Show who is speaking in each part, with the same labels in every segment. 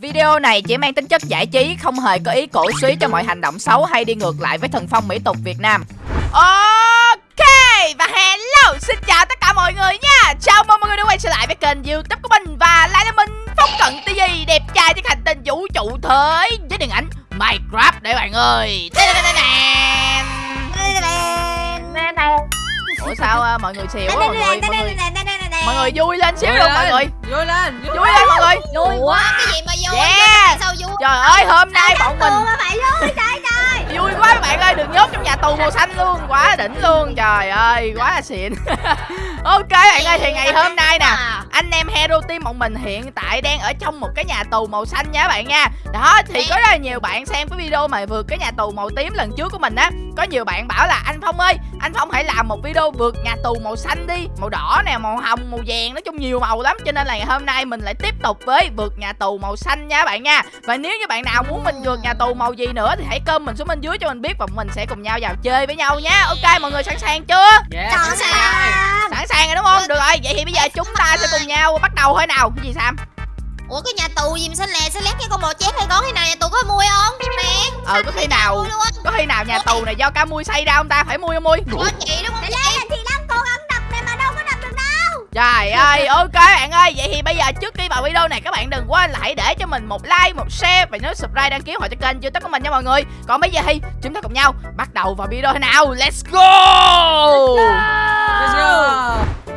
Speaker 1: Video này chỉ mang tính chất giải trí, không hề có ý cổ suý cho mọi hành động xấu hay đi ngược lại với thần phong mỹ tục Việt Nam. Ok, và hello, xin chào tất cả mọi người nha. Chào mừng mọi người đã quay trở lại với kênh youtube của mình và lại là mình Phong Cận TV, đẹp trai trên hành tinh vũ trụ thế với điện ảnh Minecraft đấy bạn ơi. Ủa sao à, mọi người xìu quá mọi người, mọi người, vui lên xíu luôn mọi người.
Speaker 2: vui lên
Speaker 1: Vui lên mọi người.
Speaker 3: Vui quá cái gì mà vui?
Speaker 1: Yeah.
Speaker 3: sao vui?
Speaker 1: Trời ơi, hôm nay bọn mình
Speaker 3: Tường bạn vui trời trời.
Speaker 1: Vui quá các bạn ơi được nhốt trong nhà tù màu xanh luôn quá đỉnh luôn. Trời ơi quá là xịn. Ok bạn ơi thì ngày hôm nay nè anh em hero team bọn mình hiện tại đang ở trong một cái nhà tù màu xanh nha các bạn nha. Đó thì có rất là nhiều bạn xem cái video mà vượt cái nhà tù màu tím lần trước của mình á. Có nhiều bạn bảo là anh phong ơi anh phong hãy làm một video vượt nhà tù màu xanh đi. Màu đỏ nè màu hồng màu vàng nói chung nhiều màu lắm. Cho nên là ngày hôm nay mình lại tiếp tục với vượt nhà tù màu xanh nha các bạn nha. Và nếu như bạn nào muốn mình vượt nhà tù màu gì nữa thì hãy comment xuống bên dưới cho mình biết và mình sẽ cùng nhau vào chơi với nhau nha. Ok mọi người sẵn sàng chưa?
Speaker 2: Dạ.
Speaker 3: Chọn
Speaker 2: sẵn sàng.
Speaker 1: sẵn sàng rồi đúng không? Được rồi vậy thì bây giờ chúng ta sẽ cùng nhau bắt đầu thôi nào. Cái gì sam
Speaker 3: ủa cái nhà tù gì mà xanh lè xanh lét cái con bò chét hay con thế nào nhà tù có mui không? Nè
Speaker 1: ờ có khi nào có khi nào nhà tù này do cá mui xây ra không ta? Phải mui không mui?
Speaker 3: Có chị đúng không chị? thì đang cố gắng đập này mà đâu có đập được đâu.
Speaker 1: Trời ơi, ok bạn ơi. Vậy thì bây giờ trước khi vào video này các bạn đừng quên là hãy để cho mình một like, một share Và nhớ subscribe đăng ký họ cho kênh youtube của mình nha mọi người. Còn bây giờ thì chúng ta cùng nhau bắt đầu vào video nào? Let's go!
Speaker 2: Let's go.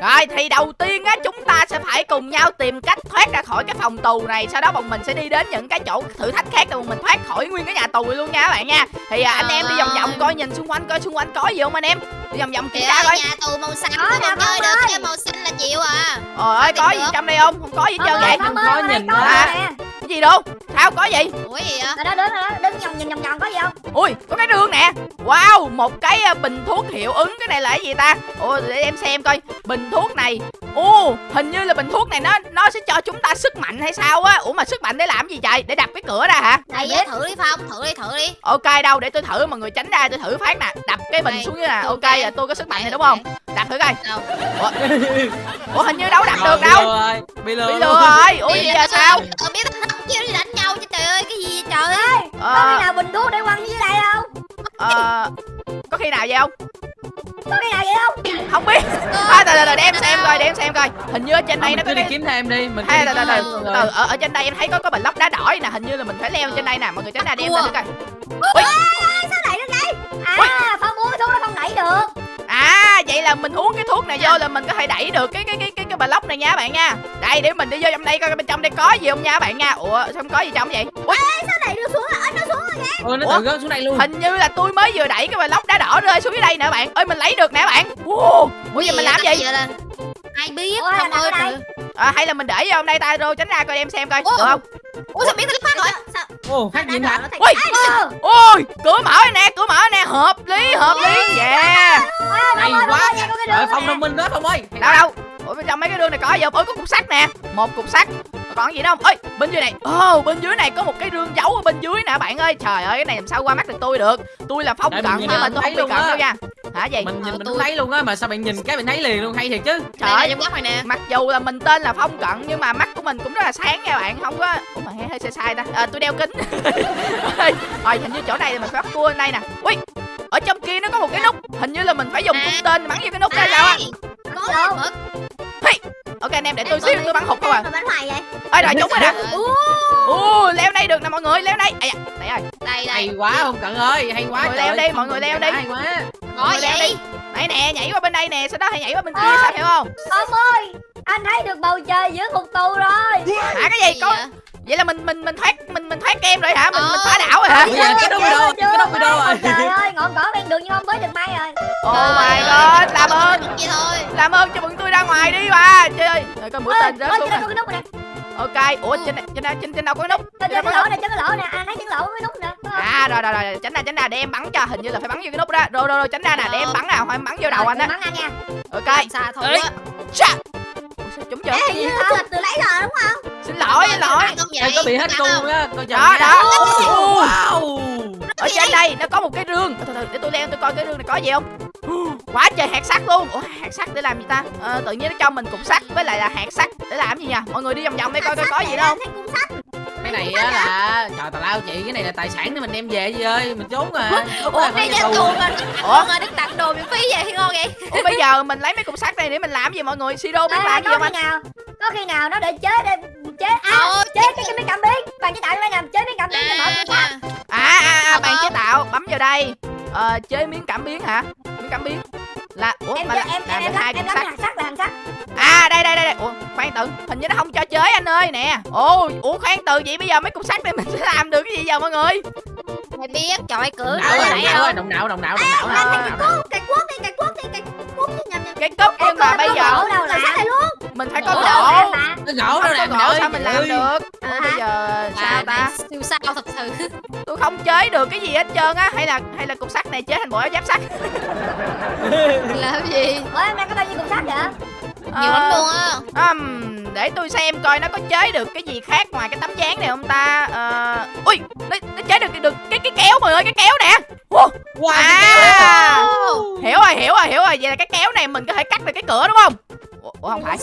Speaker 1: Rồi thì đầu tiên á chúng ta sẽ phải cùng nhau tìm cách thoát ra khỏi cái phòng tù này. Sau đó bọn mình sẽ đi đến những cái chỗ thử thách khác để bọn mình thoát khỏi nguyên cái nhà tù này luôn nha các bạn nha. Thì à, anh em đi vòng vòng coi nhìn xung quanh coi xung quanh có gì không anh em? Đi vòng vòng kiểm
Speaker 3: Kìa,
Speaker 1: tra coi.
Speaker 3: nhà tù màu xanh
Speaker 4: nè,
Speaker 3: còn chơi được cái màu xanh là chịu à.
Speaker 1: Trời ơi có gì trong đây không? Không có gì hết trơn vậy.
Speaker 2: Không có nhìn
Speaker 4: nè
Speaker 1: Cái gì đâu? Sao có gì?
Speaker 3: ủa gì vậy?
Speaker 4: Rồi đó đứng đó đứng vòng vòng vòng vòng có gì không?
Speaker 1: Ui có cái đường nè. Wow một cái à, bình thuốc hiệu ứng. Cái này là cái gì ta? Ủa để em xem coi. Bình thuốc này. Ồ hình như là bình thuốc này nó nó sẽ cho chúng ta sức mạnh hay sao á? Ủa mà sức mạnh để làm gì vậy Để đập cái cửa ra hả?
Speaker 3: Đây với thử đi phong thử đi thử đi.
Speaker 1: Ok đâu để tôi thử. Mọi người tránh ra tôi thử phát nè. Đập cái bình
Speaker 3: Đây,
Speaker 1: xuống dưới nè.
Speaker 3: Tôi
Speaker 1: Ok là tôi có sức mạnh này đúng không? Đập thử coi.
Speaker 3: Đâu?
Speaker 1: Ủa? Hình như đâu đập được
Speaker 2: Bị
Speaker 1: đâu.
Speaker 2: lừa rồi, Bị lừa
Speaker 1: rồi. Ủa vậy giờ sao?
Speaker 3: ờ biết đánh trời
Speaker 4: có khi nào bình thuốc để quăng dưới đây không?
Speaker 1: Ờ, Có khi nào vậy không?
Speaker 4: Có khi nào vậy không?
Speaker 1: Không biết. À, từ từ từ để em xem coi để em xem coi. Hình như ở trên đây nó có
Speaker 2: cứ đi
Speaker 1: cái
Speaker 2: kiếm thêm đi mình đi
Speaker 1: từ từ
Speaker 2: kiếm
Speaker 1: từ từ ở, ở trên đây em thấy có có bình lốc đá đỏ nè hình như là mình phải leo trên đây nè mọi người tránh ra để em coi.
Speaker 4: Sao đẩy được đây? À phong uống thuốc nó không đẩy được.
Speaker 1: À vậy là mình uống cái thuốc này vô là mình có thể đẩy được cái cái cái cái cái bình lốc này nha các bạn nha. Đây để mình đi vô trong đây coi bên trong đây có gì không nha các bạn nha. Ủa sao không có gì trong vậy? Ui,
Speaker 4: sao đẩy được xuống rồi nó xuống rồi kìa
Speaker 2: Ôi nó
Speaker 1: Ủa?
Speaker 2: tự rớt xuống đây luôn.
Speaker 1: Hình như là tôi mới vừa đẩy cái bình lốc đá đỏ rơi xuống dưới đây nè bạn. Ơi mình lấy được nè bạn. Wow, ủa giờ mình làm gì?
Speaker 3: là? Ai biết
Speaker 4: Ủa,
Speaker 3: không ơi
Speaker 1: à, hay là mình để vô trong đây tay rô tránh ra coi em xem coi
Speaker 3: Ủa?
Speaker 1: được không
Speaker 3: ủa sao biết tôi phát rồi?
Speaker 4: Sao?
Speaker 2: Ồ phát gì hả?
Speaker 4: Ờ,
Speaker 1: ôi! cửa mở rồi nè cửa mở rồi nè. Hợp lý hợp lý yeah.
Speaker 2: Hay quá. Trời phong thông minh đó Phong ơi.
Speaker 1: Đâu đâu? Ủa bên trong mấy cái đường này có gì không? Ôi có cục sắt nè. Một cục sắt. Còn gì nữa không? Ơi bên dưới này. Ồ bên dưới này có một cái rương giấu ở bên dưới nè bạn ơi. Trời ơi cái này làm sao qua mắt được tôi được? Tôi là phong cận nhưng mà tôi không bị cận đâu nha hả gì
Speaker 2: Mình nhìn
Speaker 3: Ờ,
Speaker 2: mình
Speaker 3: tôi-
Speaker 2: thấy luôn á Mà sao bạn nhìn cái mình thấy liền luôn? Hay thiệt chứ.
Speaker 1: Trời
Speaker 3: đây
Speaker 1: ơi
Speaker 3: trong góc này nè.
Speaker 1: mặc dù là mình tên là phong cận nhưng mà mắt của mình cũng rất là sáng nha bạn. Không có ủa mà hơi, hơi sai sai ta. À, tôi đeo kính. Rồi hình như chỗ này là mình phải bắt cua đây nè. Ui ở trong kia nó có một cái nút. Hình như là mình phải dùng
Speaker 3: À.
Speaker 1: cung tên bắn vô cái nút đó sao á.
Speaker 3: Ai? có lên mực
Speaker 1: ok anh em để tôi xíu tôi bắn hụt không à?
Speaker 4: bắn hoài vậy?
Speaker 1: Ơi rồi trúng rồi nè. Ồ, leo đây được nè mọi người, leo đây. Đây rồi.
Speaker 3: đây
Speaker 2: Hay
Speaker 3: đây
Speaker 2: quá không cận ơi Hay quá
Speaker 1: Mọi người leo đi, mọi người leo đi.
Speaker 2: Hay quá
Speaker 1: người leo
Speaker 3: vậy
Speaker 1: đi. Đây nè, nhảy qua bên đây nè, sau đó hãy nhảy qua bên kia sao hiểu không?
Speaker 4: Phong ơi anh thấy được bầu trời giữa ngục tù rồi
Speaker 1: Hả cái gì? Có
Speaker 3: vậy?
Speaker 1: vậy là mình mình mình thoát mình mình thoát kem rồi hả? Mình mình
Speaker 3: Ờ.
Speaker 1: phá đảo rồi hả?
Speaker 2: Ủa, giờ cái nút ở đâu Cái nút ở đâu rồi
Speaker 4: trời ơi ngọn cỏ ven đường nhưng không tới được may rồi
Speaker 1: Oh my god, làm ơn,
Speaker 3: vậy thôi
Speaker 1: làm ơn cho bọn tôi ra ngoài đi mà. Trời ơi, rồi con mũi
Speaker 4: Ôi,
Speaker 1: tên rớt
Speaker 4: ôi,
Speaker 1: xuống
Speaker 4: trên
Speaker 1: nè.
Speaker 4: này
Speaker 1: Ok, ủa trên này- trên đây- trên trên đâu có cái nút?
Speaker 4: trên
Speaker 1: đâu
Speaker 4: cái
Speaker 1: có
Speaker 4: lỗ này trên cái lỗ nè anh thấy trên lỗ có cái nút nè?
Speaker 1: À rồi rồi rồi, tránh ra tránh ra để em bắn cho, hình như là phải bắn vô cái nút đó. Rồi rồi rồi, tránh ra nè, để em bắn nào, phải bắn vô đầu anh
Speaker 4: Rồi,
Speaker 1: á.
Speaker 4: bắn anh nha
Speaker 1: Ok.
Speaker 3: sao thôi
Speaker 1: sao trúng chưa?
Speaker 4: Ê, hình như tao là từ lấy rồi đúng không
Speaker 1: Xin lỗi, xin lỗi.
Speaker 3: vậy
Speaker 2: có bị hết cung
Speaker 3: không?
Speaker 2: á Coi chừng
Speaker 1: Đó, đó.
Speaker 2: Wow
Speaker 1: ở trên đây nó có một cái rương từ từ để tôi leo tôi coi cái rương này có gì không quá trời hạt sắt luôn. Ủa hạt sắt để làm gì ta? Ờ, tự nhiên nó cho mình cục sắt với lại là hạt sắt để làm gì nha mọi người đi vòng vòng đây coi coi có gì đâu. Không
Speaker 2: Đây này á là trời tào lao chị cái này là tài sản để mình đem về gì ơi. Mình trốn trốn
Speaker 3: ủa
Speaker 2: là
Speaker 3: đây nhà tù.
Speaker 2: tù
Speaker 3: mà ủa? Mà đức tặng đồ miễn phí vậy thì ngon vậy.
Speaker 1: Ủa bây giờ mình lấy mấy cục sắt này để mình làm gì mọi người? Siro biết làm gì
Speaker 4: có
Speaker 1: không
Speaker 4: khi
Speaker 1: anh
Speaker 4: nào có khi nào nó để chế để chế à
Speaker 3: Ờ,
Speaker 4: chế cái cái miếng cảm biến bạn chế tạo đây nè chế miếng cảm biến cho mở cửa sắt
Speaker 1: À à, à bạn chế tạo bấm vào đây ờ, Chế miếng cảm biến hả? Miếng cảm biến. Là Ủa
Speaker 4: em
Speaker 1: mà là,
Speaker 4: em
Speaker 1: làm
Speaker 4: em
Speaker 1: hai
Speaker 4: em
Speaker 1: sắt.
Speaker 4: hạt sắt là hạt sắt.
Speaker 1: À đây đây đây đây. Ủa khoan tự Hình như nó không cho chế anh ơi nè. Ồ Ủa khoan tự vậy bây giờ mấy cục sắt này mình sẽ làm được cái gì giờ mọi người?
Speaker 3: Mày biết trời cửa cửa
Speaker 2: ơi động não ơi động não động não
Speaker 1: À,
Speaker 4: cái cuốc cuốc đi cái cuốc đi cái cuốc đi nhầm nhầm
Speaker 1: Cái cốc nhưng mà bây giờ Mình phải có gỗ
Speaker 2: cái gỗ đâu làm
Speaker 1: gỗ sao mình làm được?
Speaker 4: À,
Speaker 1: Bây giờ sao
Speaker 3: à,
Speaker 1: ta?
Speaker 3: Siêu sao thật sự.
Speaker 1: Tôi không chế được cái gì hết trơn á. Hay là hay là cục sắt này chế thành bộ áo giáp sắt.
Speaker 3: Làm gì?
Speaker 4: Ủa em đang có bao nhiêu cục sắt vậy?
Speaker 3: Nhiều lắm luôn á.
Speaker 1: Ừm, để tôi xem coi nó có chế được cái gì khác ngoài cái tấm dáng này không ta. Ờ, ui nó, nó chế được được cái cái kéo mọi người cái kéo nè. Wow,
Speaker 2: Wow,
Speaker 1: à,
Speaker 3: Ồ.
Speaker 1: hiểu rồi hiểu rồi hiểu rồi. Vậy là cái kéo này mình có thể cắt được cái cửa đúng không ủa, ủa không phải.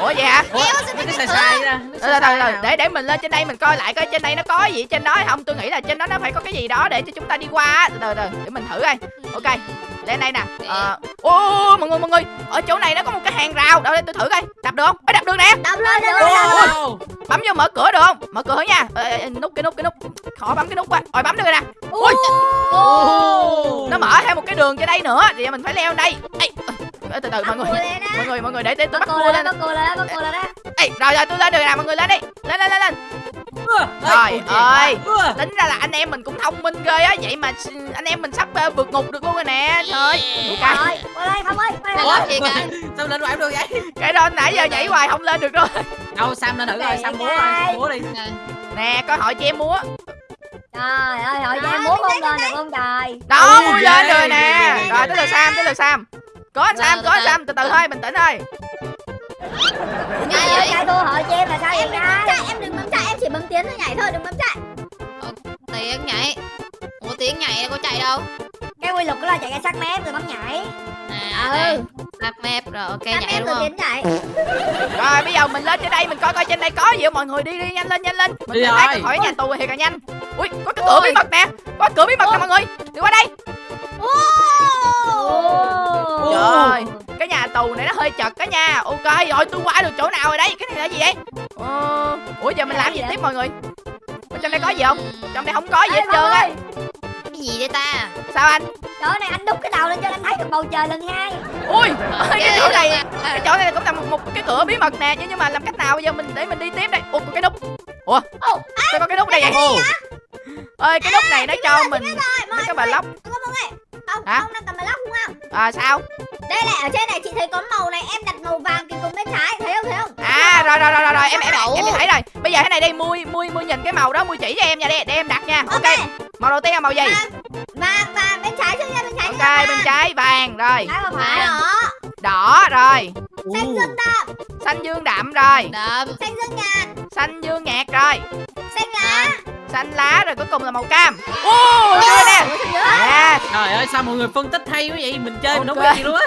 Speaker 1: Ủa vậy hả?
Speaker 2: Ủa, nó cái sai sai ra
Speaker 1: Từ từ để để mình lên trên đây mình coi lại coi trên đây nó có gì trên đó hay không. Tôi nghĩ là trên đó nó phải có cái gì đó để cho chúng ta đi qua á. từ từ để mình thử coi. Ok lên đây nè. Ờ ô mọi người mọi người. Ở chỗ này nó có một cái hàng rào. Đâu đây tôi thử coi. Đập được không? Ê, đập được nè.
Speaker 4: Đập lên đập lên đập lên
Speaker 2: Wow.
Speaker 1: bấm vô mở cửa được không? Mở cửa nha. Ê, ê, ê, nút cái nút cái nút. Khó bấm cái nút quá. Rồi bấm được rồi nè. Ui nó mở thêm một cái đường trên đây nữa. Thì mình phải leo lên đây. Ê, ê, từ từ mọi người mọi người mọi người để để tôi
Speaker 4: bắt
Speaker 1: cua
Speaker 4: lên. bắt cô lên bắt cô lên á.
Speaker 1: Ê, rồi rồi tôi lên được nè mọi người lên đi. Lên lên lên lên. Trời ơi. tính ra là anh em mình cũng thông minh ghê á vậy mà anh em mình sắp vượt ngục được luôn rồi nè. Trời ơi cái,
Speaker 4: rồi qua đây không ơi
Speaker 3: Ủa? Gì cả?
Speaker 2: sao lên hoài được vậy?
Speaker 1: cái đó nãy giờ nhảy hoài không lên được rồi.
Speaker 2: Đâu sam lên thử rồi sam múa rồi múa đi.
Speaker 1: Nè. Coi hỏi chị em múa.
Speaker 4: Trời ơi hỏi cho em muốn không lên được không trời.
Speaker 1: Đó
Speaker 2: Ui,
Speaker 1: múa lên rồi nè. rồi tới lượt sam tới lượt sam có anh sam
Speaker 3: Rồi,
Speaker 1: có anh
Speaker 3: từ từ.
Speaker 1: sam từ từ thôi bình tĩnh thôi.
Speaker 3: Ai
Speaker 4: ai
Speaker 3: vậy?
Speaker 4: chạy thua hỏi cho em là sao em chạy
Speaker 5: em đừng bấm chạy em chỉ bấm tiến thôi nhảy thôi đừng bấm chạy.
Speaker 3: Tiếng nhảy. Ủa tiếng nhảy đâu có chạy đâu?
Speaker 4: Cái quy luật của là chạy ra sát mép rồi bấm nhảy.
Speaker 3: À
Speaker 5: Ừ.
Speaker 3: đặt map rồi ok
Speaker 5: Em
Speaker 3: nhảy
Speaker 5: em
Speaker 3: đúng không
Speaker 5: tiến chạy
Speaker 1: rồi bây giờ mình lên trên đây mình coi coi trên đây có gì không? Mọi người đi đi nhanh lên nhanh lên. Mình
Speaker 2: Đi
Speaker 1: phải thoát
Speaker 2: rồi.
Speaker 1: khỏi nhà tù thiệt là nhanh. Ui có cái cửa bí mật nè. Có cửa bí mật nè mọi người. Đi qua đây.
Speaker 2: Ồ.
Speaker 1: Trời ơi, cái nhà tù này nó hơi chật đó nha. Ok rồi tôi qua được chỗ nào rồi đấy? Cái này là gì vậy? Ờ... Ủa giờ mình làm gì tiếp mọi người? Ở Trong đây có gì không? Trong đây không có gì
Speaker 4: Ê,
Speaker 1: hết trơn á.
Speaker 4: ơi,
Speaker 3: cái gì đây ta?
Speaker 1: Sao anh?
Speaker 4: Chỗ này anh đúc cái đầu lên cho anh thấy được bầu trời lần hai.
Speaker 1: Ui cái chỗ này
Speaker 3: À,
Speaker 1: Cái chỗ này cũng là một, một cái cửa bí mật nè. Nhưng mà làm cách nào bây giờ mình để mình đi tiếp đây? Ủa có cái nút. Ủa sao có cái nút đây vậy?
Speaker 2: Ồ.
Speaker 1: ơi cái nút này nó cho mình mấy cái bà lóc
Speaker 5: không?
Speaker 1: Hả?
Speaker 5: không đang cầm lóc đúng không?
Speaker 1: À sao?
Speaker 5: Đây này ở trên này chị thấy có màu này em đặt màu vàng cái cùng bên trái thấy không thấy không?
Speaker 1: À rồi rồi rồi rồi, rồi em em
Speaker 3: Đậu.
Speaker 1: em đi thấy rồi. Bây giờ thế này đây mui mui mui nhìn cái màu đó mui chỉ cho em nha để, để em đặt nha. Ok. Màu đầu tiên là màu gì?
Speaker 5: Vàng vàng bên trái trước nha bên trái
Speaker 1: ok bên trái vàng rồi.
Speaker 3: Vàng.
Speaker 4: phải
Speaker 5: đó.
Speaker 1: Đỏ rồi.
Speaker 5: Xanh dương đậm.
Speaker 1: Xanh dương đậm rồi.
Speaker 3: Đậm.
Speaker 5: Xanh dương nhạt.
Speaker 1: Xanh dương nhạt rồi.
Speaker 5: Xanh lá
Speaker 1: xanh lá rồi cuối cùng là màu cam. Ô đưa nè. nè
Speaker 2: Trời ơi sao mọi người phân tích hay quá vậy? Mình chơi mình không biết gì luôn á.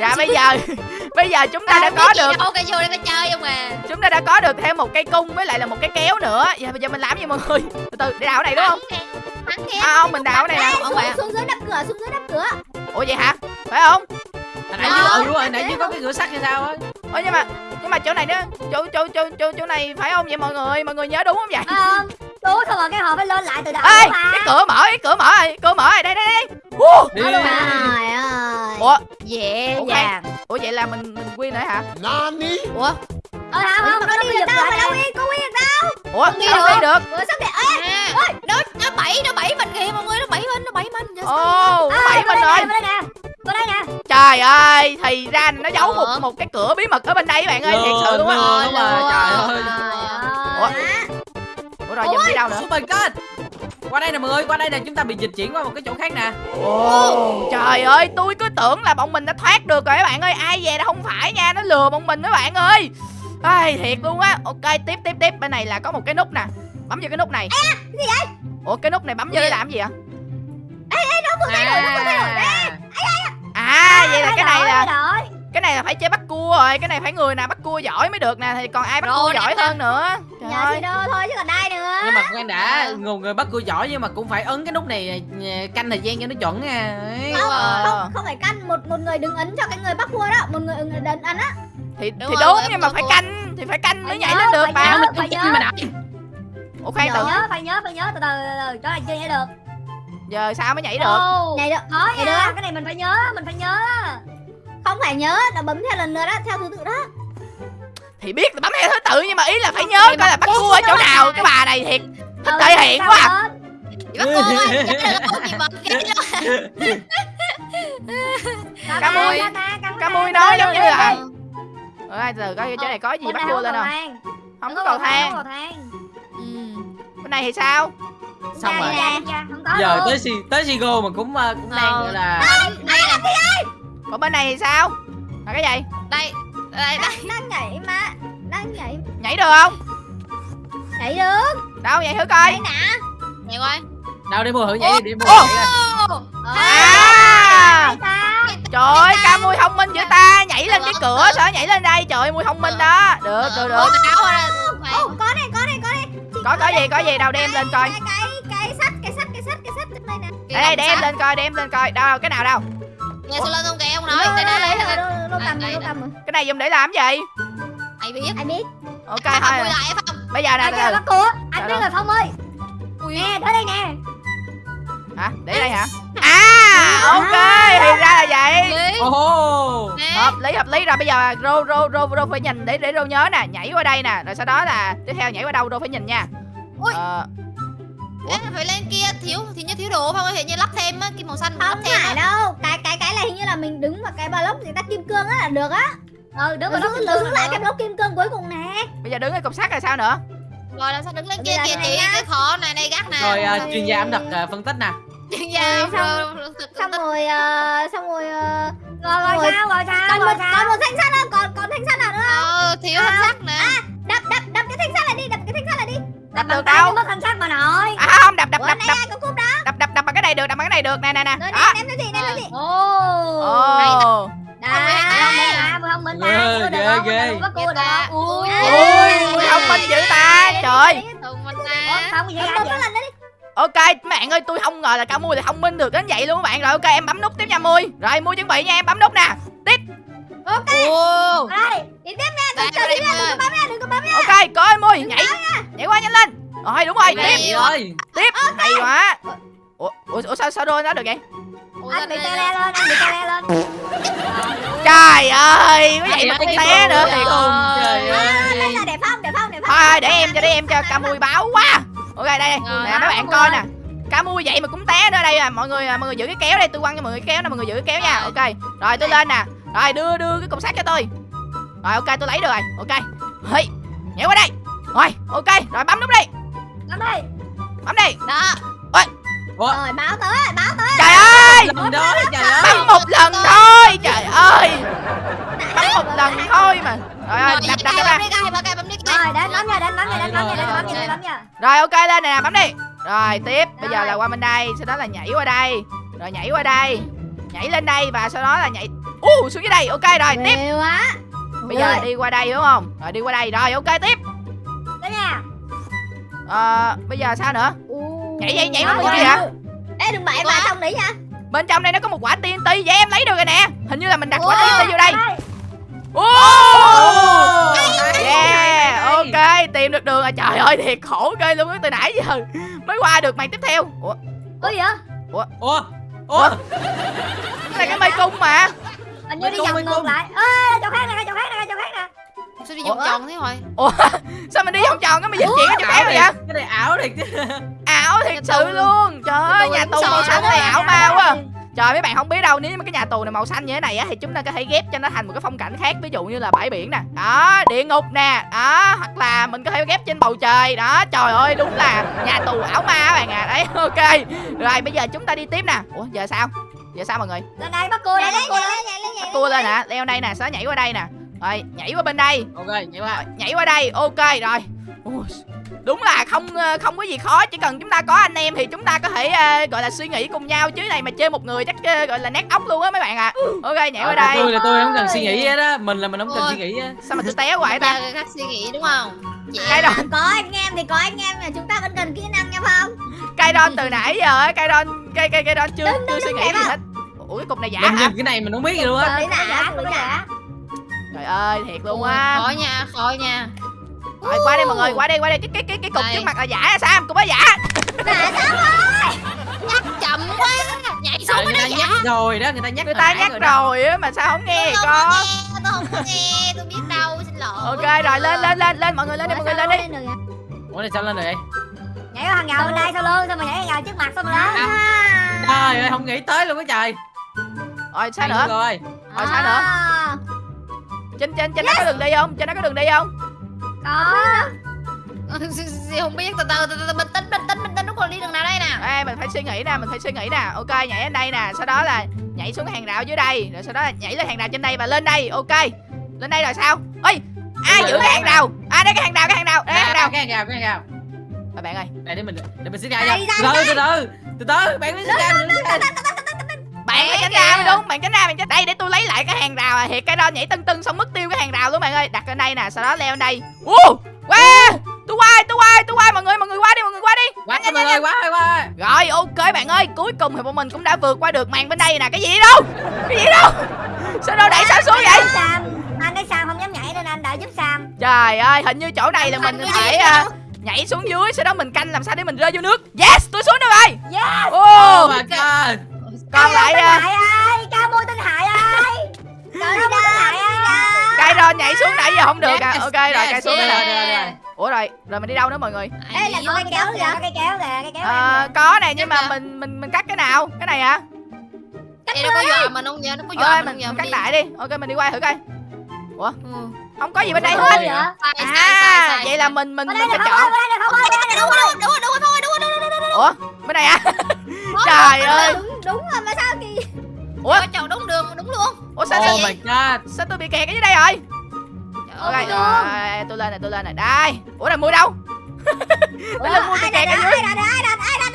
Speaker 1: Dạ bây giờ bây giờ chúng ta đã có được
Speaker 3: đâu cái vô đây cái chơi không à?
Speaker 1: Chúng ta đã có được thêm một cây cung với lại là một cái kéo nữa. Giờ bây giờ mình làm gì mọi người? Từ từ để đảo này đúng không?
Speaker 5: thắng kìa
Speaker 1: à, không mình đảo này nè.
Speaker 5: xuống,
Speaker 3: phải
Speaker 5: xuống dưới đập cửa xuống dưới đập cửa.
Speaker 1: Ủa vậy hả? Phải không?
Speaker 2: Hồi nãy dưới ừ đúng rồi nãy dưới có cái cửa sắt hay sao á?
Speaker 1: Ủa nhưng mà nhưng mà chỗ này nữa chỗ chỗ chỗ chỗ chỗ này phải không vậy mọi người? Mọi người nhớ đúng không vậy?
Speaker 4: Ờ đúng xong rồi cái hộp phải lên lại từ đầu
Speaker 1: ê
Speaker 4: mà
Speaker 1: cái cửa mở cái cửa mở rồi cửa mở rồi đây đây đây.
Speaker 2: Đi.
Speaker 5: trời ơi.
Speaker 1: Ủa?
Speaker 3: Dễ
Speaker 1: Ủa,
Speaker 3: dàng.
Speaker 1: Ủa vậy là mình mình win rồi hả?
Speaker 3: Ủa?
Speaker 4: Ờ không không
Speaker 5: có
Speaker 4: nó
Speaker 5: đi được đâu
Speaker 4: lại
Speaker 5: mà đâu có đi được đâu.
Speaker 1: Ủa
Speaker 3: được.
Speaker 1: đi được?
Speaker 5: Ủa sao để ơi
Speaker 3: à. nó nó bảy nó bảy mình kìa mọi người nó bảy mình nó bảy mình.
Speaker 1: Ồ bảy
Speaker 4: qua
Speaker 1: mình rồi.
Speaker 4: nè, qua đây nè qua đây nè.
Speaker 1: Trời ơi thì ra nó giấu một
Speaker 3: Ủa?
Speaker 1: một cái cửa bí mật ở bên đây các bạn ơi thiệt sự luôn á.
Speaker 2: Lừa đúng rồi trời ơi.
Speaker 1: Ủa?
Speaker 4: Trời
Speaker 1: ủa rồi giờ mình đi đâu nữa
Speaker 2: Oh my god Qua đây nè mọi người Qua đây nè chúng ta bị dịch chuyển qua một cái chỗ khác nè
Speaker 1: Ồ, trời ơi, tôi cứ tưởng là bọn mình đã thoát được rồi các bạn ơi. Ai về đâu không phải nha, nó lừa bọn mình các bạn ơi. Ai thiệt luôn á. Ok, tiếp tiếp tiếp. Bên này là có một cái nút nè. Bấm vào cái nút này.
Speaker 5: cái gì vậy
Speaker 1: Ủa cái nút này bấm vô để làm gì ạ?
Speaker 2: à,
Speaker 1: À, vậy là cái này là. Cái này là phải chơi bắt cua rồi cái này phải người nào bắt cua giỏi mới được nè thì còn ai bắt
Speaker 3: Rồi,
Speaker 1: cua giỏi hơn nữa. Trời
Speaker 5: Nhờ
Speaker 1: ơi.
Speaker 5: đô thôi chứ còn ai nữa.
Speaker 2: Nhưng mà khoan đã
Speaker 3: Ờ.
Speaker 2: người, người bắt cua giỏi nhưng mà cũng phải ấn cái nút này canh thời gian cho nó chuẩn nha.
Speaker 5: Không,
Speaker 1: Ờ.
Speaker 5: không không phải căn một một người đứng ấn cho cái người bắt cua đó một người đứng ấn á.
Speaker 1: Thì
Speaker 3: Đúng
Speaker 1: thì đúng nhưng mà phải
Speaker 3: cua.
Speaker 1: canh thì phải canh mới
Speaker 5: Phải
Speaker 1: nhảy lên được
Speaker 5: phải
Speaker 1: mà
Speaker 5: nhớ.
Speaker 2: mình
Speaker 5: phải nhớ.
Speaker 1: ủa khoan
Speaker 4: phải
Speaker 1: từ.
Speaker 4: nhớ phải nhớ phải nhớ. Từ từ từ chỗ này chưa nhảy được
Speaker 1: giờ sao mới nhảy được?
Speaker 4: Ồ,
Speaker 5: nhảy được
Speaker 4: khó
Speaker 5: Nhảy
Speaker 4: nha.
Speaker 5: được.
Speaker 4: cái này mình phải nhớ mình phải nhớ
Speaker 5: không phải nhớ là bấm theo lần lượt đó theo thứ tự đó.
Speaker 1: Thì biết là bấm theo thứ tự nhưng mà ý là phải nhớ coi là bắt cua ở chỗ nào. cái bà này thiệt thích
Speaker 4: Ừ,
Speaker 1: thể hiện quá à.
Speaker 3: bắt cô ơi, chắc là bật cái
Speaker 1: Cá mui.
Speaker 4: cá mui
Speaker 1: nói giống như là
Speaker 4: từ.
Speaker 1: Ơi từ coi chỗ này có gì bắt cua lên không? không có cầu thang.
Speaker 4: Không có cầu thang.
Speaker 3: Ừ.
Speaker 1: bên này thì sao?
Speaker 2: Xong rồi giờ tới si tới Sigo mà cũng ờ, cũng đang
Speaker 3: Ờ.
Speaker 2: gọi là
Speaker 3: Đây? nè,
Speaker 1: còn bên này thì sao? Là cái gì?
Speaker 3: Đây, đây, đây.
Speaker 5: đang nhảy mà đang nhảy.
Speaker 1: Nhảy được không?
Speaker 5: Nhảy được.
Speaker 1: Đâu vậy thử coi.
Speaker 5: Đây nè.
Speaker 3: Nhảy coi.
Speaker 2: đâu để mua thử nhảy đi mua
Speaker 1: Ồ.
Speaker 2: nhảy.
Speaker 3: Ô,
Speaker 1: à. Trời ơi ca mui thông minh giữa ta. Nhảy lên cái cửa sao nhảy lên đây. Trời ơi mui thông minh đó. Được được được.
Speaker 3: Ủa,
Speaker 5: có này có này có này Chị
Speaker 1: có có gì có gì? Đâu đem lên coi.
Speaker 5: cái cái sắt cái sắt cái sắt cái sắt đây nè.
Speaker 1: Đây đây để em lên coi để em lên coi. Đâu cái nào đâu
Speaker 3: Nghe sao lên không kìa ông nói. Đây, đây,
Speaker 5: lấy
Speaker 3: đây,
Speaker 5: đô cầm rồi cầm rồi.
Speaker 1: Cái này dùng để làm gì?
Speaker 3: Ai biết.
Speaker 5: ai biết?
Speaker 1: Ok thôi
Speaker 3: không?
Speaker 1: bây giờ nè
Speaker 4: kia
Speaker 1: từ
Speaker 4: bắt cua? Anh biết rồi Phong ơi. Nè tới đây nè.
Speaker 1: Hả? Để đây hả? À ok thì ra là vậy.
Speaker 3: Nè.
Speaker 1: hợp lý hợp lý. Rồi bây giờ rô rô rô rô phải nhìn để để rô nhớ nè. Nhảy qua đây nè rồi sau đó là tiếp theo nhảy qua đâu rô phải nhìn nha.
Speaker 3: Ui. Ê, phải lên kia thiếu thì như thiếu đồ không? Thì như lắp thêm á kim màu xanh lắp
Speaker 5: không
Speaker 3: thêm
Speaker 5: phải đâu. Cái cái cái là hình như là mình đứng vào cái block người ta kim cương á là được á.
Speaker 4: Ừ đứng vào đó
Speaker 5: giữ giữ lại cái block kim cương cuối cùng nè.
Speaker 1: Bây giờ đứng ở cục sắt rồi sao nữa?
Speaker 3: Rồi làm sao đứng lên kia
Speaker 5: này
Speaker 3: chị?
Speaker 5: á.
Speaker 3: cái khó này đây gác nè.
Speaker 2: Rồi ờ,
Speaker 5: Rồi.
Speaker 2: chuyên gia ẩm thực ờ, phân tích nè.
Speaker 3: Chuyên gia
Speaker 5: Rồi, xong-
Speaker 3: rồi
Speaker 5: xong rồi ờ, xong rồi ờ,
Speaker 4: rồi rồi
Speaker 5: Rồi.
Speaker 4: sao rồi sao
Speaker 5: còn
Speaker 4: rồi
Speaker 5: một
Speaker 4: sao?
Speaker 5: còn một thanh sắt nữa còn còn thanh sắt nào nữa
Speaker 3: ờ thiếu thanh sắt nè.
Speaker 5: đập đập đập cái thanh sắt này đi đập cái thanh sắt này
Speaker 1: đập
Speaker 4: bằng
Speaker 1: được đâu
Speaker 4: mất thanh sắt mà nội.
Speaker 1: À không đập đập đập đập.
Speaker 5: ai có cúp đó
Speaker 1: đập đập đập bằng cái này được đập bằng cái này được. Nè nè nè.
Speaker 5: Ném cho chị ném
Speaker 4: ồ. Mình à, mười không mình ta,
Speaker 2: Ghê, ghê, ghê.
Speaker 4: Mình bắt cua được
Speaker 3: Ta.
Speaker 4: Ui.
Speaker 1: thông minh dữ ta. Trời.
Speaker 4: cái gì
Speaker 5: lần đó đi.
Speaker 1: Ok bạn ơi tôi không ngờ là cả mui lại thông minh được đến vậy luôn các bạn. Rồi ok em bấm nút tiếp nha mui. Rồi mui chuẩn bị nha em bấm nút nè
Speaker 3: Ồ.
Speaker 5: đây đi tiếp nha đừng chờ đi nha đừng có bấm nha đừng có bấm nha.
Speaker 1: Ok coi mui nhảy. nhảy qua nhanh lên. Rồi đúng rồi tiếp.
Speaker 2: ơi.
Speaker 1: Tiếp hay quá. Ủa ủa, ủa sao sao đôi nó được vậy?
Speaker 4: Anh bị
Speaker 3: đây.
Speaker 4: le lên, anh bị tê le lên.
Speaker 1: trời ơi có vậy mà cũng té nữa. thiệt
Speaker 2: không, trời
Speaker 5: À, đây
Speaker 2: ơi
Speaker 5: là để phong để phong để phong
Speaker 1: thôi để em cho để em cho ca mui báo quá. Ok đây đây.
Speaker 3: Rồi,
Speaker 1: nè mấy bạn coi
Speaker 4: rồi.
Speaker 1: nè. Cá mui vậy mà cũng té nữa đây à. Mọi người à, mọi người giữ cái kéo đây tôi quăng cho mọi người cái kéo nè mọi người giữ cái kéo nha.
Speaker 3: Rồi.
Speaker 1: ok. Rồi tôi lên nè rồi đưa đưa cái cục sắt cho tôi. Rồi ok tôi lấy được rồi. Ok. Hey, nhảy qua đây. Rồi ok rồi bấm nút đi.
Speaker 4: Bấm đi.
Speaker 1: bấm đi.
Speaker 3: Đó.
Speaker 5: Rồi báo tới báo tới.
Speaker 1: Trời ơi!
Speaker 2: Lần đó trời ơi.
Speaker 1: Bấm một lần thôi trời ơi. Bấm một lần thôi mà. Rồi rồi
Speaker 3: Rồi,
Speaker 1: đập đập ra
Speaker 4: Rồi, đến bấm nha, đến bấm nha, đến bấm nha, đến bấm nha, đến bấm nha.
Speaker 1: rồi ok lên nè bấm đi. Rồi tiếp. Bây giờ là qua bên đây sau đó là nhảy qua đây. Rồi nhảy qua đây. Nhảy lên đây và sau đó là nhảy u xuống dưới đây ok rồi tiếp
Speaker 5: Ghê quá
Speaker 1: bây giờ đi qua đây đúng không rồi đi qua đây rồi ok tiếp
Speaker 4: Đến nha.
Speaker 1: Ờ, bây giờ sao nữa
Speaker 5: U.
Speaker 1: Nhảy, nhảy, nhảy
Speaker 5: Ủa,
Speaker 1: cái gì
Speaker 5: ủa.
Speaker 1: hả?
Speaker 5: Ê đừng bậy
Speaker 3: Ủa?
Speaker 5: vào trong đấy nha
Speaker 1: bên trong đây nó có một quả TNT vậy em lấy được rồi nè hình như là mình đặt quả
Speaker 3: Ủa?
Speaker 1: TNT vô đây. Ô! yeah ok tìm được đường rồi trời ơi thiệt khổ ghê luôn á từ nãy giờ mới qua được mày tiếp theo ủa
Speaker 4: Ủa gì vậy?
Speaker 2: ủa ủa
Speaker 1: cái này cái mây cung mà
Speaker 4: Hình như
Speaker 2: Bên
Speaker 4: đi vòng ngược lại. Ê, chỗ khác nè, chỗ khác nè, chỗ khác nè.
Speaker 3: sao đi vòng
Speaker 1: Ủa?
Speaker 3: tròn thế rồi
Speaker 1: sao mình đi vòng tròn cái mình di chuyển cái chỗ kéo vậy?
Speaker 2: Cái này ảo thiệt chứ.
Speaker 1: Ảo thiệt sự luôn. Trời ơi nhà tù màu xanh này ảo ma quá. trời. Mấy bạn không biết đâu nếu mà cái nhà tù này màu xanh như thế này á thì chúng ta có thể ghép cho nó thành một cái phong cảnh khác ví dụ như là bãi biển nè. Đó địa ngục nè. Đó hoặc là mình có thể ghép trên bầu trời. Đó trời ơi đúng là nhà tù ảo ma các bạn à đấy ok. Rồi bây giờ chúng ta đi tiếp nè. Ủa giờ sao giờ sao mọi người?
Speaker 4: Lên đây, bắt cua
Speaker 5: nhảy
Speaker 4: đây,
Speaker 5: lên
Speaker 4: bắt cua
Speaker 5: nhảy
Speaker 4: đây.
Speaker 5: lên nhảy lên nhảy lên
Speaker 1: nè leo đây nè đó nhảy qua đây nè. Rồi nhảy qua bên đây.
Speaker 2: Ok vậy qua.
Speaker 1: Nhảy qua đây ok rồi. Ui, đúng là không ờ, không có gì khó chỉ cần chúng ta có anh em thì chúng ta có thể ờ, gọi là suy nghĩ cùng nhau. Chứ này mà chơi một người chắc ờ, gọi là nát ốc luôn á mấy bạn ạ. Ok nhảy qua
Speaker 2: Ờ,
Speaker 1: đây.
Speaker 2: tôi là tôi không cần suy nghĩ hết á. Mình là mình không cần
Speaker 3: Ôi.
Speaker 2: suy nghĩ á.
Speaker 1: Sao mà tôi té hoài ta?
Speaker 3: Khác suy nghĩ đúng không? Chị à,
Speaker 1: đó.
Speaker 5: có anh em thì có anh em mà chúng ta vẫn cần kỹ năng nha Phong
Speaker 1: cây đon từ nãy giờ á cây đon cây cây cây đon chưa
Speaker 5: Đứng,
Speaker 1: chưa
Speaker 5: đứng,
Speaker 1: suy nghĩ gì hết. Ủa cái cục này giả
Speaker 2: mình
Speaker 1: hả?
Speaker 2: nhìn cái này mình không biết gì luôn á.
Speaker 5: Giả
Speaker 4: giả.
Speaker 1: Trời ơi thiệt luôn á.
Speaker 3: Khó nha khó nha.
Speaker 1: Rồi qua đây mọi người qua đây qua đây. Cái cái cái cái cục
Speaker 3: Đây.
Speaker 1: trước mặt là giả sam cục đó giả.
Speaker 3: Nhắc chậm quá. Nhảy xuống
Speaker 2: Trời,
Speaker 3: mới
Speaker 2: người
Speaker 3: nó
Speaker 2: ta
Speaker 3: giả.
Speaker 2: nhắc rồi đó người ta nhắc
Speaker 1: người ta nhắc
Speaker 2: đó.
Speaker 1: rồi á mà sao không nghe
Speaker 3: Tôi có
Speaker 1: con?
Speaker 3: nghe Tôi không có nghe. Tôi biết đâu xin lỗi.
Speaker 1: Ok rồi lên lên lên lên mọi người lên đi mọi người lên đi.
Speaker 5: đi
Speaker 2: ủa này sao lên rồi vậy
Speaker 4: nhảy qua hàng rào bên đây sau lưng xong rồi nhảy hàng rào trước mặt xong rồi đó
Speaker 2: trời ơi không nghĩ tới luôn á trời.
Speaker 1: Rồi sao nữa?
Speaker 2: rồi.
Speaker 1: Rồi sao nữa?
Speaker 5: À,
Speaker 1: trên trên trên đó có đường đi không? Trên đó có đường đi không?
Speaker 4: Có.
Speaker 3: Không biết. Từ từ từ từ bình tĩnh bình tĩnh bình tĩnh. Nó còn đi đường nào đây nè.
Speaker 1: Ê, mình phải suy nghĩ nè mình phải suy nghĩ nè. Ok nhảy lên đây nè. Sau đó là nhảy xuống hàng rào dưới đây. Rồi sau đó là nhảy lên hàng rào trên đây và lên đây. Ok. Lên đây rồi sao? Ơi ai giữ cái hàng rào? À đây cái hàng rào cái hàng rào đây cái hàng rào.
Speaker 2: Cái hàng rào cái hàng rào
Speaker 1: bạn ơi.
Speaker 2: Đây để mình để mình xích ra
Speaker 5: ra,
Speaker 2: từ từ từ từ. Từ từ bạn mới xích ra
Speaker 1: bạn phải tránh ra mới đúng bạn tránh ra bạn tránh đây để tôi lấy lại cái hàng rào à. Thiệt cái đó nhảy tưng tưng xong mất tiêu cái hàng rào luôn bạn ơi. Đặt lên đây nè sau đó leo lên đây. Uh, wow! Tôi qua tôi qua tôi qua. Mọi người mọi người qua đi mọi người qua đi.
Speaker 2: Quá các bạn ơi quá ơi quá
Speaker 1: rồi ok bạn ơi. Cuối cùng thì bọn mình cũng đã vượt qua được màn bên đây nè. Cái gì đâu? Cái gì đâu? Sao đâu đẩy sao xuống vậy?
Speaker 4: Sam. Anh thấy Sam không dám nhảy nên anh đã giúp Sam.
Speaker 1: Trời ơi hình như chỗ này là mình phải à? Nhảy xuống dưới sau đó mình canh làm sao để mình rơi vô nước. Yes tôi xuống được rồi
Speaker 4: yes.
Speaker 1: Oh,
Speaker 2: oh my god.
Speaker 1: Còn lại à,
Speaker 4: Hải ơi. Ca mua Tân Hải ơi
Speaker 5: Rồi
Speaker 4: ca mua Tân Hải ơi.
Speaker 1: Cây rồi nhảy xuống nãy giờ không được à.
Speaker 2: Yes,
Speaker 1: ok rồi
Speaker 2: yes,
Speaker 1: cây xuống rồi rồi
Speaker 2: rồi, rồi.
Speaker 1: ủa rồi rồi mình đi đâu nữa mọi người?
Speaker 5: Ê là có cái kéo kìa
Speaker 4: có cây kéo kìa cây kéo
Speaker 1: Ờ, có nè nhưng mà mình mình mình cắt cái nào? Cái này hả?
Speaker 3: Vậy nó có dọa mình không vậy? Nó có dọa
Speaker 1: mình, cắt đại đi. ok mình đi qua thử coi.
Speaker 3: Ừ.
Speaker 1: không có gì bên đây hết. à vậy là mình mình mình phải
Speaker 4: không
Speaker 1: chọn.
Speaker 4: ở đây là không ơi ở đây là
Speaker 3: Đúng
Speaker 4: không
Speaker 3: rồi,
Speaker 4: ơi
Speaker 3: đúng rồi, đúng rồi, đúng rồi, đúng rồi, đúng rồi, đúng rồi.
Speaker 1: ủa bên này à trời ơi.
Speaker 5: Đúng, đúng rồi mà sao kỳ?
Speaker 1: Ủa?
Speaker 3: Chọn đúng đường, đúng luôn.
Speaker 1: ủa sao
Speaker 2: oh
Speaker 1: sao
Speaker 2: my god.
Speaker 1: sao tôi bị kẹt ở dưới đây rồi?
Speaker 3: Trời
Speaker 1: ok
Speaker 3: ơi,
Speaker 1: rồi tôi lên này tôi lên này. Đây. Ủa là mua đâu?
Speaker 5: Ủa,
Speaker 1: lên mua
Speaker 5: ai
Speaker 1: cây kẹt ở dưới
Speaker 5: ai đặt ai đặt ai đặt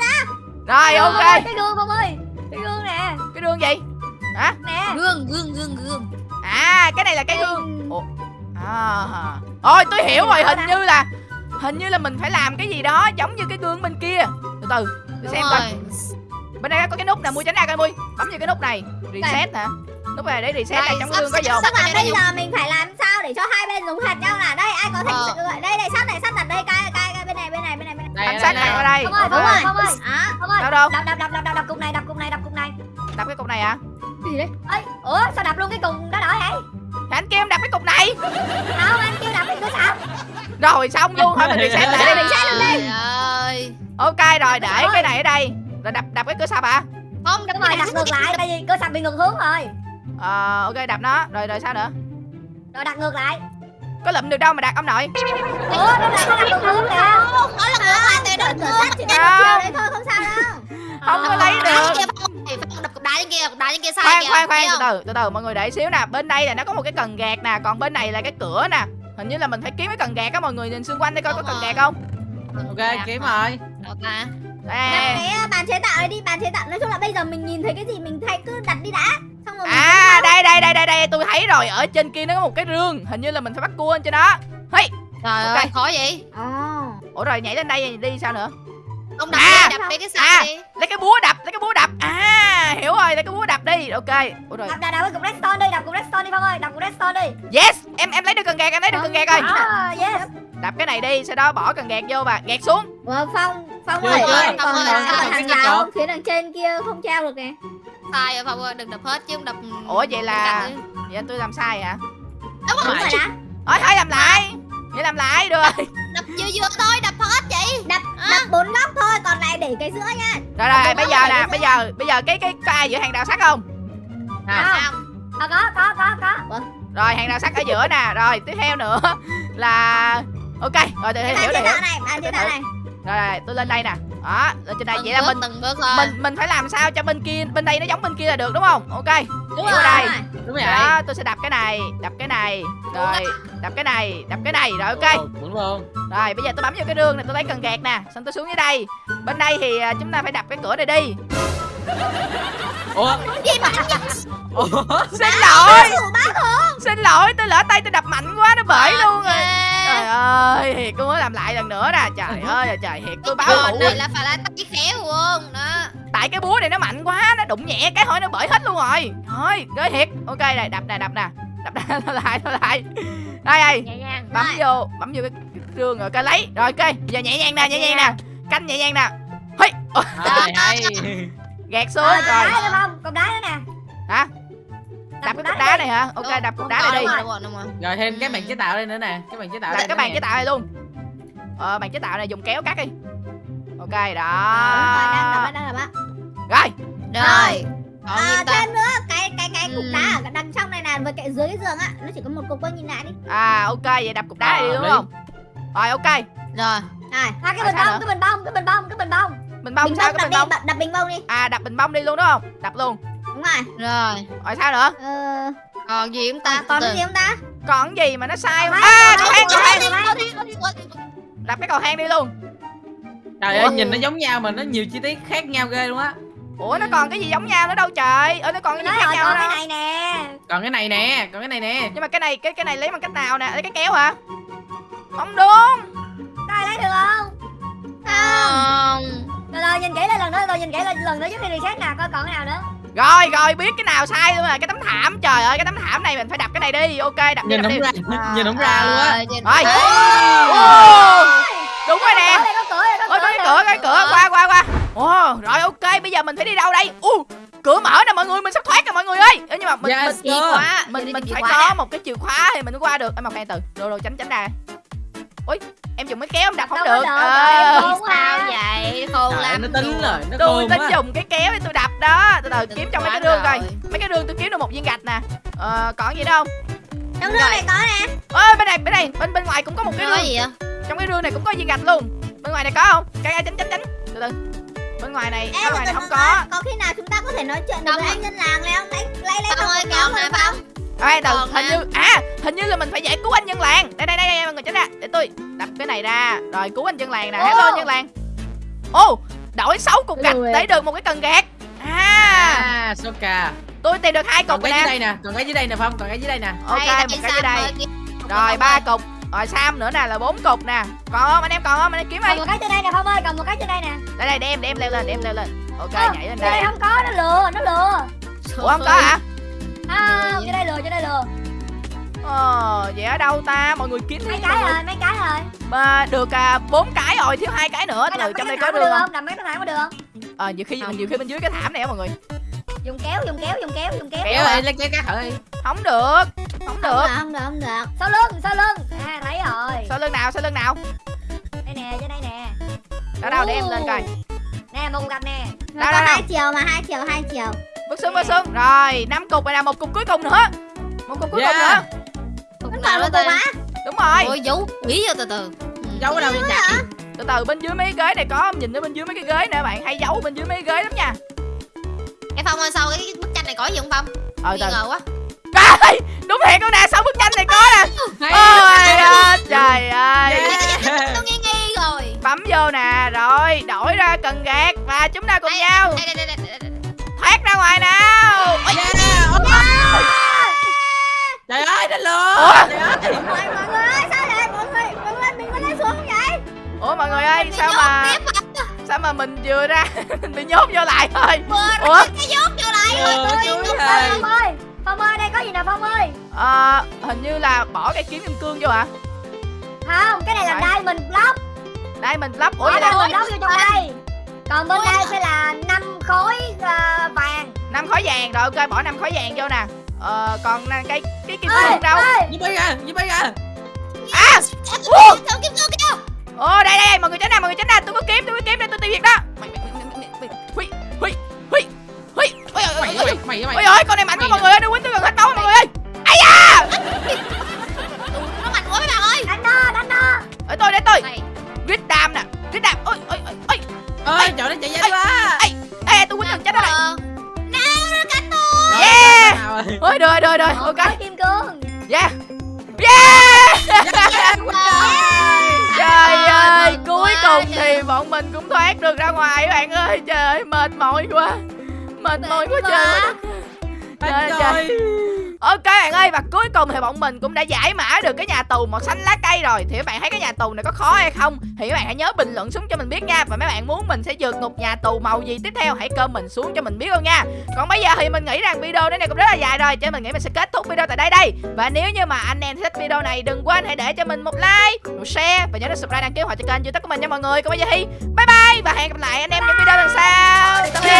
Speaker 1: rồi ok.
Speaker 4: cái gương Phong ơi cái gương nè.
Speaker 1: Cái đường gì? Hả?
Speaker 4: Nè
Speaker 3: Gương, gương, gương, gương.
Speaker 1: à cái này là cái gương ủa à. Ôi tôi hiểu rồi hình như là hình như là mình phải làm cái gì đó giống như cái gương bên kia. Từ từ để xem coi. bên đây có cái nút nè mua tránh ra coi mui. Bấm vào cái nút này. Reset hả? Nút này để reset này trong cái gương có
Speaker 3: sắp-
Speaker 1: dồn
Speaker 3: sắp-
Speaker 5: Mà
Speaker 3: Đây,
Speaker 5: bây giờ mình phải làm sao để cho hai bên giống hệt nhau là đây ai có thể
Speaker 3: Ờ.
Speaker 5: sự đây đây sắt này sắt đặt đây cai cai cai bên này bên này bên này bên này.
Speaker 1: Sát này qua
Speaker 2: đây.
Speaker 4: Phong ơi
Speaker 1: Ok.
Speaker 4: Phong ơi Phong ơi.
Speaker 5: À
Speaker 4: Phong ơi.
Speaker 1: Đâu đâu?
Speaker 4: Đập đập đập đập đập đập cục này đập cục này đập cục này.
Speaker 1: Đập cái cục này hả?
Speaker 4: Ấy ủa sao đập luôn cái cục đó đỏ vậy
Speaker 1: anh kêu em đập cái cục này.
Speaker 4: Không anh kêu đập cái cửa sập
Speaker 1: rồi xong luôn thôi mình reset lại đi
Speaker 3: Trời ơi.
Speaker 1: ok rồi để cái này ở đây. Rồi đập đập cái cửa sập hả?
Speaker 3: Không,
Speaker 4: đúng rồi đập ngược lại tại vì cửa sập bị ngược hướng rồi.
Speaker 1: Ờ ok đập nó. Rồi rồi sao nữa?
Speaker 4: Rồi đặt ngược lại.
Speaker 1: Có lụm được đâu mà đặt ông nội.
Speaker 4: Ủa nó đặt ngược hướng kìa.
Speaker 3: Không, nó là ngược lại từ
Speaker 5: chiều đấy thôi không sao đâu
Speaker 1: không có lấy được
Speaker 3: trên kia không? Thì phải đập cục đá trên kia, cục đá trên kia sai
Speaker 1: khoan
Speaker 3: kìa.
Speaker 1: khoan khoan từ từ từ từ mọi người để xíu nè bên đây là nó có một cái cần gạt nè còn bên này là cái cửa nè hình như là mình phải kiếm cái cần gạt á mọi người nhìn xung quanh đây coi có cần gạt không
Speaker 2: ok kiếm rồi
Speaker 3: Được à.
Speaker 5: cái uh, bàn chế tạo đi bàn chế tạo nói chung là bây giờ mình nhìn thấy cái gì mình thay cứ đặt đi đã xong rồi mình
Speaker 1: à đây đây đây đây đây tôi thấy rồi ở trên kia nó có một cái rương hình như là mình phải bắt cua lên trên đó hey
Speaker 3: Trời
Speaker 1: Ok.
Speaker 3: ơi, khó vậy?
Speaker 5: Ồ.
Speaker 1: ủa rồi nhảy lên đây đi sao nữa
Speaker 3: Ông đập
Speaker 1: À.
Speaker 3: đi, đập đi cái
Speaker 1: À.
Speaker 3: sạc đi.
Speaker 1: lấy cái búa đập lấy cái búa đập à hiểu rồi lấy cái búa đập đi ok ủa rồi
Speaker 4: đập đập đập cục redstone đi đập cục redstone đi phong ơi đập cục redstone đi
Speaker 1: yes em em lấy được cần gạt em lấy được cần gạt rồi
Speaker 4: à, yes
Speaker 1: đập cái này đi sau đó bỏ cần gạt vô và gạt xuống
Speaker 5: Ủa, phong phong ơi còn
Speaker 3: Phong ơi,
Speaker 5: còn
Speaker 3: sao
Speaker 5: hàng
Speaker 2: cái cái
Speaker 5: rào
Speaker 2: chỗ?
Speaker 5: phía đằng trên kia không treo được nè
Speaker 3: Sai rồi Phong ơi, đừng đập hết chứ không đập.
Speaker 1: ủa vậy là vậy tôi làm sai hả
Speaker 3: Đúng rồi.
Speaker 5: rồi đó
Speaker 1: thôi thôi làm lại vậy làm lại được rồi
Speaker 3: Đập vừa vừa thôi, đập
Speaker 5: cái giữa nha.
Speaker 1: Rồi rồi bây giờ nè bây giờ bây giờ cái cái có ai giữa hàng rào sắt không?
Speaker 2: À,
Speaker 3: Không.
Speaker 4: à, có có có có.
Speaker 1: Rồi hàng rào sắt ở giữa nè. Rồi tiếp theo nữa là ok rồi tôi hiểu
Speaker 5: tạo này? Này?
Speaker 1: Rồi, rồi tôi lên đây nè. Đó lên trên đây
Speaker 3: Từng
Speaker 1: vậy là mình
Speaker 3: từng bước thôi.
Speaker 1: mình mình phải làm sao cho bên kia bên đây nó giống bên kia là được đúng không? Ok
Speaker 3: Đúng rồi.
Speaker 1: đây.
Speaker 2: Đúng rồi
Speaker 1: đó tôi sẽ đập cái này đập cái này. Rồi đập cái này đập cái này. Rồi ok.
Speaker 2: Đúng luôn
Speaker 1: rồi bây giờ tôi bấm vô cái rương này tôi lấy cần gạt nè. Xong tôi xuống dưới đây. Bên đây thì à, chúng ta phải đập cái cửa này đi.
Speaker 2: Ủa?
Speaker 3: Gì mà
Speaker 2: ủa?
Speaker 1: Xin lỗi. xin lỗi tôi lỡ tay tôi đập mạnh quá nó bể luôn rồi. Trời ơi thiệt tôi mới làm lại lần nữa nè. Trời ơi trời thiệt tôi báo thủ
Speaker 3: này là phải là tay khéo
Speaker 1: đụng nhẹ cái hỏi nó bể hết luôn rồi. Thôi ghê thiệt. Ok này đập nè đập nè đập nè thôi lại thôi lại đây đây. Bấm vô bấm vô cái, cái rương rồi coi lấy. Rồi ok. Giờ nhẹ nhàng nè nhẹ nhàng nè. Canh nhẹ nhàng nè. Hây, gạt xuống
Speaker 4: Ờ,
Speaker 1: rồi.
Speaker 4: đá không? Còn đá nữa nè.
Speaker 1: Hả? Đập cái cục đá này hả? Ok đập cục đá này đi.
Speaker 3: rồi,
Speaker 2: thêm cái bàn chế tạo đây nữa nè. Cái bàn chế tạo
Speaker 1: cái bàn chế tạo này luôn. Ờ bàn chế tạo này dùng kéo cắt đi. Ok
Speaker 5: Rồi,
Speaker 1: đó rồi
Speaker 3: Rồi. Còn
Speaker 5: À, thêm nữa. Cái cái cái cục
Speaker 3: Ừ.
Speaker 5: đá ở đằng trong này nè với cái dưới cái giường á nó chỉ có một cục thôi nhìn lại đi.
Speaker 1: À ok vậy đập cục đá này đi
Speaker 2: Ờ,
Speaker 1: đúng
Speaker 2: đi.
Speaker 1: không? Rồi ok.
Speaker 3: Rồi.
Speaker 5: Rồi.
Speaker 4: À cái
Speaker 1: Ờ,
Speaker 4: bình bông cái bình bông cái bình bông cái bình bông.
Speaker 1: Bình bông
Speaker 5: bình
Speaker 1: sao cái
Speaker 5: đập
Speaker 1: bình bông?
Speaker 5: đập, đập bình bông đi.
Speaker 1: À đập bình bông đi luôn đúng không? Đập luôn.
Speaker 5: Đúng rồi.
Speaker 3: Rồi.
Speaker 1: Rồi sao nữa?
Speaker 5: Ờ,
Speaker 3: Còn gì chúng ta?
Speaker 5: Còn
Speaker 3: Từ
Speaker 5: cái gì không ta?
Speaker 1: Còn cái gì mà nó sai không? À cầu thang cầu
Speaker 3: đi.
Speaker 1: đập cái cầu thang đi luôn.
Speaker 2: Trời ơi nhìn nó giống nhau mà nó nhiều chi tiết khác nhau ghê luôn á
Speaker 1: ủa nó còn cái gì giống nhau nữa đâu trời. Ơi nó còn cái gì khác nhau
Speaker 4: cái
Speaker 1: đâu
Speaker 4: này nè.
Speaker 2: Còn cái này nè còn cái này nè.
Speaker 1: Nhưng mà cái này cái cái này lấy bằng cách nào nè? Lấy cái kéo hả? Không đúng.
Speaker 4: Đây lấy được không?
Speaker 3: Không.
Speaker 4: Rồi rồi nhìn kỹ lại lần nữa rồi nhìn kỹ lại lần nữa trước khi reset nè coi còn cái nào nữa.
Speaker 1: Rồi rồi biết cái nào sai luôn rồi cái tấm thảm trời ơi cái tấm thảm này mình phải đập cái này đi. Ok đập đi
Speaker 2: nhìn
Speaker 1: đập
Speaker 2: không
Speaker 1: đi.
Speaker 2: ra nhìn không ra luôn á.
Speaker 3: Rồi
Speaker 1: bây giờ mình phải đi đâu đây? U cửa mở nè mọi người mình sắp thoát rồi mọi người ơi. Ê, nhưng mà mình
Speaker 2: Yes,
Speaker 1: mình
Speaker 3: Chìa khóa
Speaker 1: mình mình
Speaker 3: chìa
Speaker 1: phải có
Speaker 3: nè.
Speaker 1: một cái chìa khóa thì mình mới qua được. Em khoan từ. Rồi rồi tránh tránh ra. Ui em dùng cái kéo em đập không được.
Speaker 4: được,
Speaker 1: Ờ.
Speaker 3: Sao vậy? Khôn
Speaker 2: trời
Speaker 3: lắm.
Speaker 2: nó tính rồi nó
Speaker 1: tôi tính
Speaker 2: quá.
Speaker 1: dùng cái kéo để tôi đập đó. Từ từ kiếm trong mấy cái rương coi.
Speaker 3: rồi.
Speaker 1: mấy cái rương tôi kiếm được một viên gạch nè. Ờ, còn gì đâu không?
Speaker 5: Trong rương này có nè.
Speaker 1: Ơi bên này bên này bên bên ngoài cũng có một cái rương
Speaker 3: gì vậy?
Speaker 1: Trong cái rương này cũng có viên gạch luôn. Bên ngoài này có không? Cái cái tránh tránh tránh. Từ từ bên ngoài này
Speaker 5: Ê,
Speaker 1: bên ngoài này không có.
Speaker 5: có khi nào chúng ta có thể nói chuyện được
Speaker 3: Không.
Speaker 5: với anh nhân làng này không? Lấy lấy lấy
Speaker 3: Phong ơi còn
Speaker 5: rồi
Speaker 3: Phong?
Speaker 1: Ê, từ
Speaker 3: Còn
Speaker 1: hình như à hình như là mình phải giải cứu anh dân làng. Đây đây đây, đây mọi người tránh ra. Để tôi đập cái này ra. Rồi cứu anh dân làng nè. Hello anh dân làng. Ô đổi 6 cục gạch để được một cái cần gạt. À.
Speaker 2: À Soka
Speaker 1: tôi tìm được hai
Speaker 2: còn
Speaker 1: cục
Speaker 2: cái
Speaker 1: rồi
Speaker 2: dưới đây nè còn cái dưới đây nè phong còn cái dưới đây nè.
Speaker 1: Ok một cái dưới đây. rồi ba cục rồi sam nữa nè là bốn cục nè. Còn không anh em còn không? Anh em kiếm đi.
Speaker 4: còn một cái trên đây nè phong ơi còn một cái trên đây nè.
Speaker 1: Đây đây đem đem leo lên đem leo lên. Ok
Speaker 4: Ờ,
Speaker 1: nhảy lên
Speaker 4: đây.
Speaker 1: đây
Speaker 4: không có nó lừa nó lừa.
Speaker 1: Ủa không có hả?
Speaker 4: À, trên đây lừa trên đây lừa.
Speaker 1: Ờ vậy ở đâu ta? Mọi người kiếm
Speaker 4: mấy cái rồi mấy cái rồi.
Speaker 1: Mà được à, bốn cái rồi thiếu hai cái nữa. Từ trong đây có
Speaker 4: được
Speaker 1: không?
Speaker 4: không? Đập mấy cái thảm có được không?
Speaker 1: Ờ nhiều khi
Speaker 3: Không.
Speaker 1: nhiều khi bên dưới cái thảm này á mọi người.
Speaker 4: Dùng kéo dùng kéo dùng kéo dùng kéo.
Speaker 2: Kéo ơi lấy kéo cắt thử đi
Speaker 1: không được không được.
Speaker 5: không được không được.
Speaker 4: Sau lưng sau lưng. À thấy rồi.
Speaker 1: Sau lưng nào sau lưng nào?
Speaker 4: Đây nè trên đây nè.
Speaker 1: Đó đâu để em lên coi.
Speaker 4: Nè một cặp nè.
Speaker 5: Nó
Speaker 1: Đâu,
Speaker 5: có
Speaker 1: đâu,
Speaker 5: hai
Speaker 1: đâu?
Speaker 5: chiều mà hai chiều hai chiều.
Speaker 1: Bước xuống bước xuống. Rồi năm cục rồi nè một cục cuối cùng nữa. Một cục cuối cùng
Speaker 2: Yeah.
Speaker 1: nữa.
Speaker 3: Cục nào
Speaker 5: cục
Speaker 3: ta
Speaker 5: á
Speaker 1: đúng rồi.
Speaker 3: Ôi giấu kỹ vô từ từ.
Speaker 2: Giấu ở đâu vậy? Chạy
Speaker 1: từ từ bên dưới mấy cái ghế này có nhìn ở bên dưới mấy cái ghế nè bạn hay giấu bên dưới mấy cái ghế lắm nha.
Speaker 3: Cái Phong ơi sau cái bức tranh này có gì không Phong?
Speaker 1: Ờ
Speaker 3: Nghi ngờ quá
Speaker 1: Trời, đúng thiệt con nè sau bức tranh này có nè
Speaker 2: Hay.
Speaker 1: ôi ơi, trời ơi
Speaker 2: Yeah.
Speaker 3: Tôi nghi nghi rồi
Speaker 1: bấm vô nè rồi đổi ra cần gạt và chúng ta cùng nhau
Speaker 3: Đây đây đây đây, đây, đây.
Speaker 1: thoát ra ngoài nào. Ôi.
Speaker 2: trời ơi nó lừa ơi
Speaker 5: mọi người ơi sao vậy mọi người mọi người mình có lên xuống không vậy
Speaker 1: ủa mọi người ơi sao mà
Speaker 3: à?
Speaker 1: sao mà mình vừa ra mình bị nhốt vô lại thôi Ủa?
Speaker 3: cái nhốt vô lại rồi tôi
Speaker 4: phong ơi phong ơi đây có gì nè phong ơi
Speaker 1: Ờ, hình như là bỏ cái kiếm kim cương vô hả
Speaker 4: không cái này là
Speaker 1: Phải.
Speaker 4: diamond block
Speaker 1: đây mình lắp ủa là
Speaker 4: diamond block vô trong đây còn bên đây sẽ là năm khối ờ, vàng
Speaker 1: năm khối vàng rồi ok bỏ năm khối vàng vô nè ờ, còn cái cái kim cương đâu
Speaker 2: Giúp bay ra giúp bay ra
Speaker 1: à
Speaker 3: kim cương kia
Speaker 1: ồ đây đây đây mọi người tránh ra mọi người tránh ra tôi có kiếm tôi có kiếm đây tôi tiêu diệt đó Mày- mày- mày- mày- mày- mày- hui hui hui hui ôi ôi
Speaker 2: mày mày mày.
Speaker 1: Ôi
Speaker 2: mày
Speaker 1: ôi con này mạnh quá mọi người ơi nó quýnh tôi gần hết máu mọi người ơi. Ai da!
Speaker 3: Nó mạnh quá mấy bạn ơi.
Speaker 4: Đánh nó đánh nó
Speaker 1: để tôi để tôi.
Speaker 3: Này
Speaker 1: grit đam nè grit đam. Ôi ôi ôi ôi.
Speaker 2: Ơi trời nó chạy nhanh quá.
Speaker 1: ê tôi quýnh gần chết đó này
Speaker 3: Ờ. Nó cánh tôi
Speaker 1: Yeah. ôi được rồi được. Rồi
Speaker 4: Một
Speaker 1: ok
Speaker 4: kim cương.
Speaker 1: Yeah. Yeah.
Speaker 3: Wow.
Speaker 1: trời ơi
Speaker 3: mừng
Speaker 1: cuối cùng thì bọn mình cũng thoát được ra ngoài các bạn ơi. Trời ơi mệt mỏi quá mệt mỏi quá trời ơi. Trời trời. Ok bạn ơi và cuối cùng thì bọn mình cũng đã giải mã được cái nhà tù màu xanh lá cây rồi. Thì các bạn thấy cái nhà tù này có khó hay không? Thì các bạn hãy nhớ bình luận xuống cho mình biết nha. Và mấy bạn muốn mình sẽ vượt ngục nhà tù màu gì tiếp theo Hãy comment xuống cho mình biết luôn nha. Còn bây giờ thì mình nghĩ rằng video này cũng rất là dài rồi Cho nên mình nghĩ mình sẽ kết thúc video tại đây đây. Và nếu như mà anh em thích video này đừng quên hãy để cho mình một like, một share Và nhớ để subscribe đăng ký hoặc cho kênh youtube của mình nha mọi người. Còn bây giờ thì bye bye Và hẹn gặp lại anh em những video lần sau. Tạm biệt.